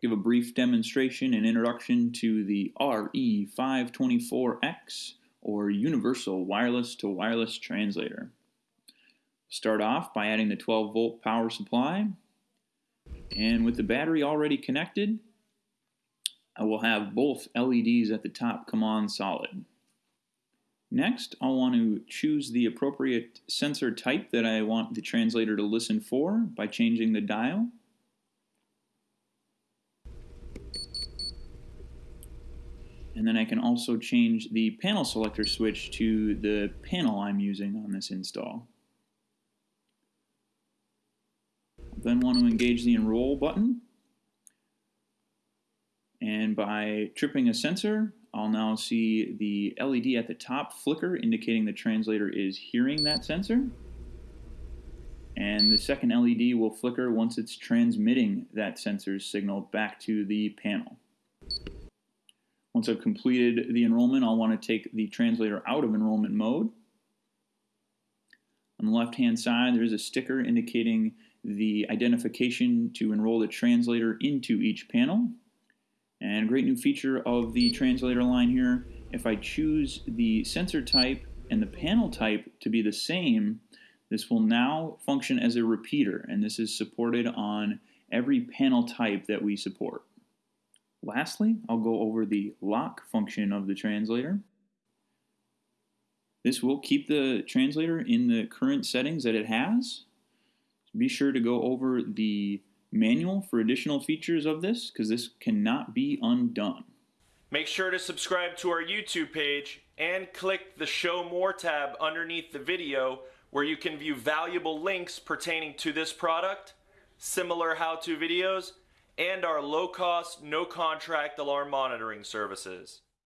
give a brief demonstration and introduction to the RE524X or Universal Wireless to Wireless Translator. Start off by adding the 12 volt power supply and with the battery already connected I will have both LEDs at the top come on solid. Next, I'll want to choose the appropriate sensor type that I want the translator to listen for by changing the dial. And then I can also change the panel selector switch to the panel I'm using on this install. Then want to engage the enroll button. And by tripping a sensor, I'll now see the LED at the top flicker, indicating the translator is hearing that sensor. And the second LED will flicker once it's transmitting that sensor's signal back to the panel. Once I've completed the enrollment, I'll want to take the translator out of enrollment mode. On the left-hand side, there is a sticker indicating the identification to enroll the translator into each panel. And a great new feature of the translator line here, if I choose the sensor type and the panel type to be the same, this will now function as a repeater, and this is supported on every panel type that we support. Lastly, I'll go over the lock function of the translator. This will keep the translator in the current settings that it has. Be sure to go over the manual for additional features of this because this cannot be undone. Make sure to subscribe to our YouTube page and click the Show More tab underneath the video where you can view valuable links pertaining to this product, similar how-to videos, and our low-cost, no-contract alarm monitoring services.